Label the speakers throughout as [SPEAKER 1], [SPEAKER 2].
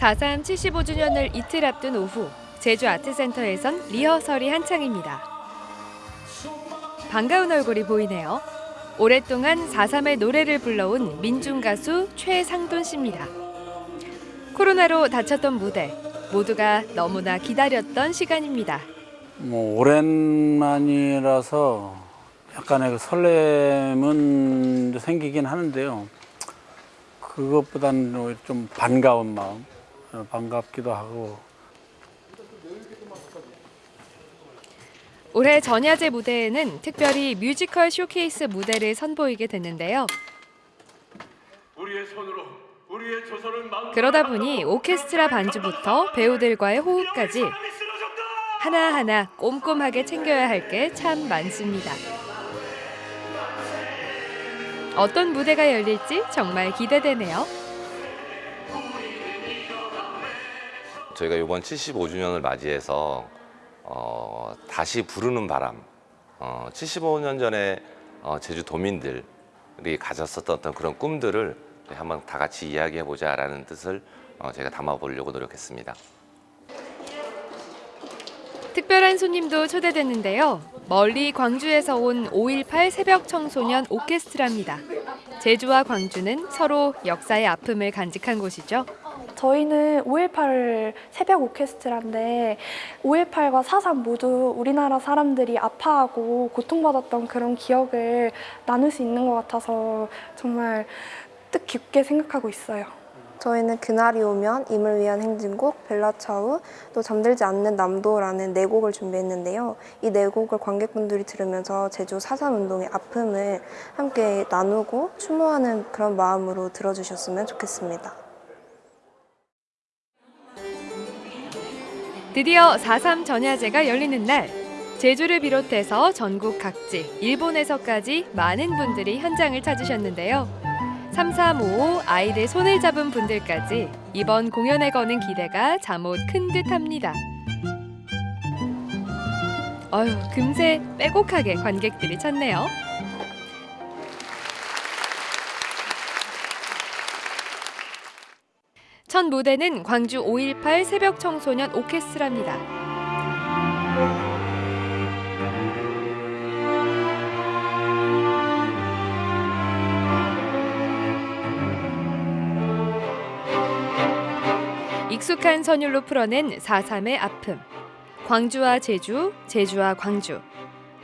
[SPEAKER 1] 4.3 75주년을 이틀 앞둔 오후 제주 아트센터에선 리허설이 한창입니다. 반가운 얼굴이 보이네요. 오랫동안 4.3의 노래를 불러온 민중 가수 최상돈 씨입니다. 코로나로 다쳤던 무대, 모두가 너무나 기다렸던 시간입니다.
[SPEAKER 2] 뭐 오랜만이라서 약간의 그 설렘은 생기긴 하는데요. 그것보다는 좀 반가운 마음, 어, 반갑기도 하고
[SPEAKER 1] 올해 전야제 무대에는 특별히 뮤지컬 쇼케이스 무대를 선보이게 됐는데요.
[SPEAKER 3] 우리의 손으로 우리의 조선을 막
[SPEAKER 1] 그러다 보니 오케스트라 반주부터 배우들과의 호흡까지 하나하나 꼼꼼하게 챙겨야 할 게 참 많습니다. 어떤 무대가 열릴지 정말 기대되네요.
[SPEAKER 4] 저희가 이번 75주년을 맞이해서 어, 다시 부르는 바람 어, 75년 전에 어, 제주 도민들이 가졌었던 어떤 그런 꿈들을 한번 다 같이 이야기해 보자 라는 뜻을 어, 제가 담아보려고 노력했습니다.
[SPEAKER 1] 특별한 손님도 초대됐는데요. 멀리 광주에서 온 5.18 새벽 청소년 오케스트라입니다. 제주와 광주는 서로 역사의 아픔을 간직한 곳이죠.
[SPEAKER 5] 저희는 5.18 새벽 오케스트라인데 5.18과 4.3 모두 우리나라 사람들이 아파하고 고통받았던 그런 기억을 나눌 수 있는 것 같아서 정말 뜻깊게 생각하고 있어요.
[SPEAKER 6] 저희는 그날이 오면 임을 위한 행진곡, 벨라차우, 또 잠들지 않는 남도라는 네 곡을 준비했는데요. 이 네 곡을 관객분들이 들으면서 제주 4.3 운동의 아픔을 함께 나누고 추모하는 그런 마음으로 들어주셨으면 좋겠습니다.
[SPEAKER 1] 드디어 4.3 전야제가 열리는 날 제주를 비롯해서 전국 각지, 일본에서까지 많은 분들이 현장을 찾으셨는데요. 3355 아이들 손을 잡은 분들까지 이번 공연에 거는 기대가 잠옷 큰 듯합니다. 어휴, 금세 빼곡하게 관객들이 찾네요. 첫 무대는 광주 5.18 새벽 청소년 오케스트라입니다. 익숙한 선율로 풀어낸 4.3의 아픔. 광주와 제주, 제주와 광주.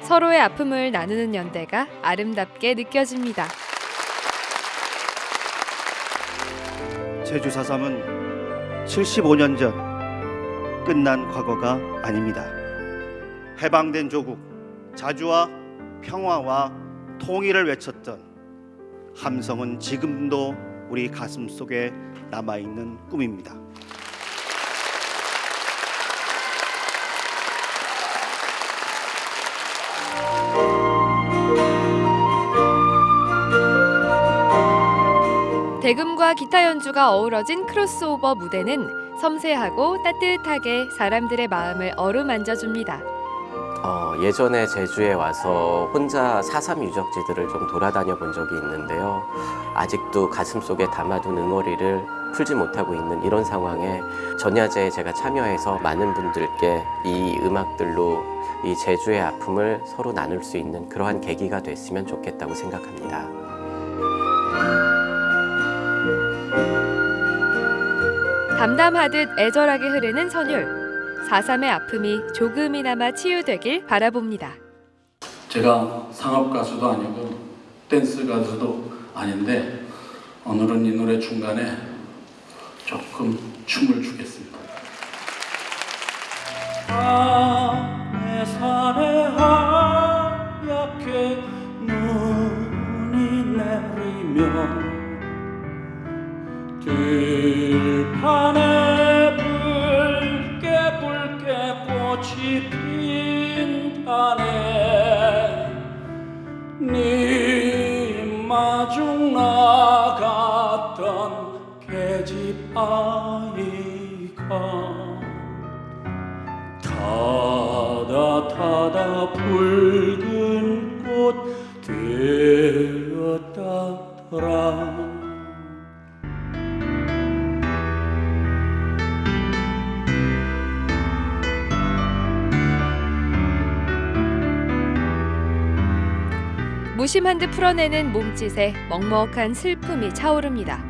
[SPEAKER 1] 서로의 아픔을 나누는 연대가 아름답게 느껴집니다.
[SPEAKER 7] 제주 4.3은 75년 전 끝난 과거가 아닙니다. 해방된 조국, 자주와 평화와 통일을 외쳤던 함성은 지금도 우리 가슴 속에 남아있는 꿈입니다.
[SPEAKER 1] 대금과 기타 연주가 어우러진 크로스오버 무대는 섬세하고 따뜻하게 사람들의 마음을 어루만져 줍니다.
[SPEAKER 8] 어, 예전에 제주에 와서 혼자 4.3 유적지들을 좀 돌아다녀 본 적이 있는데요. 아직도 가슴속에 담아둔 응어리를 풀지 못하고 있는 이런 상황에 전야제에 제가 참여해서 많은 분들께 이 음악들로 이 제주의 아픔을 서로 나눌 수 있는 그러한 계기가 됐으면 좋겠다고 생각합니다.
[SPEAKER 1] 담담하듯 애절하게 흐르는 선율. 4.3의 아픔이 조금이나마 치유되길 바라봅니다.
[SPEAKER 2] 제가 상업 가수도 아니고 댄스 가수도 아닌데 오늘은 이 노래 중간에 조금 춤을 추겠습니다.
[SPEAKER 9] 밤 마중 나갔던 계집 아이가 타다 타다 붉은 꽃 되었다더라
[SPEAKER 1] 무심한 듯 풀어내는 몸짓에 먹먹한 슬픔이 차오릅니다.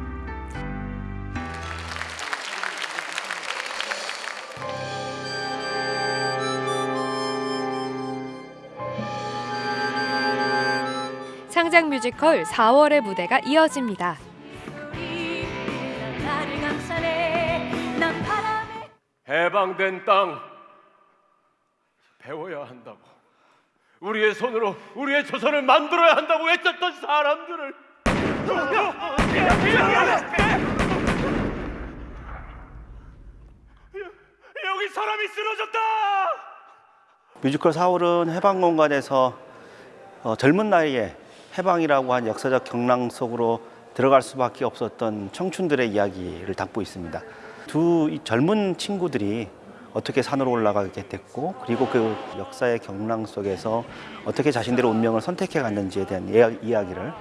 [SPEAKER 1] 상장 뮤지컬 4월의 무대가 이어집니다.
[SPEAKER 3] 해방된 땅 배워야 한다고 우리의 손으로 우리의 조선을 만들어야 한다고 외쳤던 사람들을 여기 사람이 쓰러졌다.
[SPEAKER 7] 뮤지컬 4월은 해방 공간에서 어, 젊은 나이에 해방이라고 한 역사적 경랑 속으로 들어갈 수밖에 없었던 청춘들의 이야기를 담고 있습니다. 두이 젊은 친구들이 어떻게 산으로 올라가게 됐고 그리고 그 역사의 경랑 속에서 어떻게 자신들의 운명을 선택해 갔는지에 대한 이야- 이야기를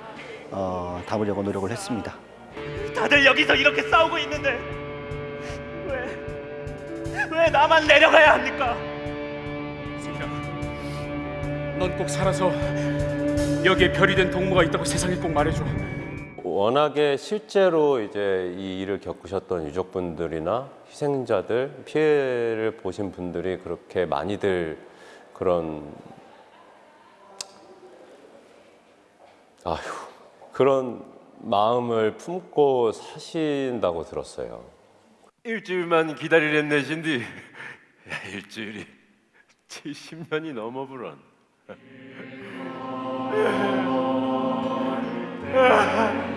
[SPEAKER 7] 어, 담으려고 노력을 했습니다.
[SPEAKER 3] 다들 여기서 이렇게 싸우고 있는데 왜, 왜 나만 내려가야 합니까?
[SPEAKER 9] 넌꼭 살아서 여기에 별이 된 동무가 있다고 세상에 꼭 말해줘.
[SPEAKER 10] 워낙에 실제로 이제 이 일을 겪으셨던 유족분들이나 희생자들, 피해를 보신 분들이 그렇게 많이들 그런 아휴 그런 마음을 품고 사신다고 들었어요.
[SPEAKER 3] 일주일만 야, 일주일이 70년이 넘어부런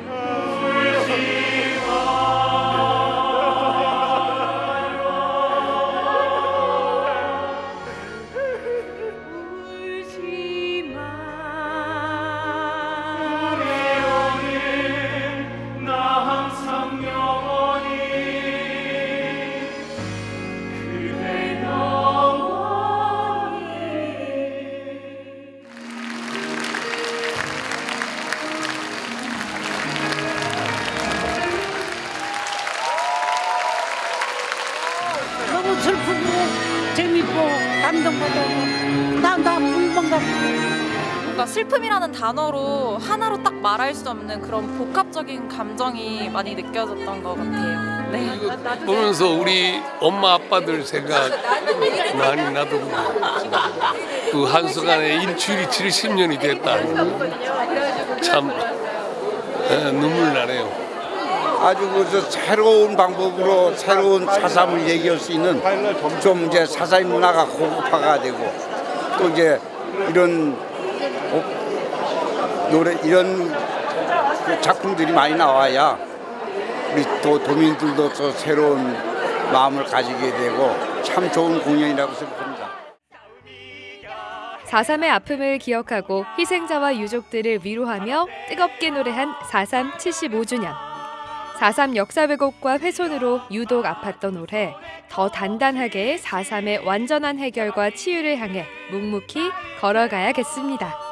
[SPEAKER 11] 뭔가 슬픔이라는 단어로 하나로 딱 말할 수 없는 그런 복합적인 감정이 많이 느껴졌던 것 같아요. 네.
[SPEAKER 12] 보면서 우리 엄마 아빠들 생각 많이 나더군요. 그 한순간에 일주일이 70년이 됐다. 참 에, 눈물 나네요.
[SPEAKER 13] 아주 그 새로운 방법으로 새로운 사삼을 얘기할 수 있는 좀 이제 사사의 문화가 고급화가 되고 또 이제 이런 어, 노래 이런 그 작품들이 많이 나와야 우리 또 도민들도 또 새로운 마음을 가지게 되고 참 좋은 공연이라고 생각합니다.
[SPEAKER 1] 4.3의 아픔을 기억하고 희생자와 유족들을 위로하며 뜨겁게 노래한 4.3 75주년. 4.3 역사 왜곡과 훼손으로 유독 아팠던 올해 더 단단하게 4.3의 완전한 해결과 치유를 향해 묵묵히 걸어가야겠습니다.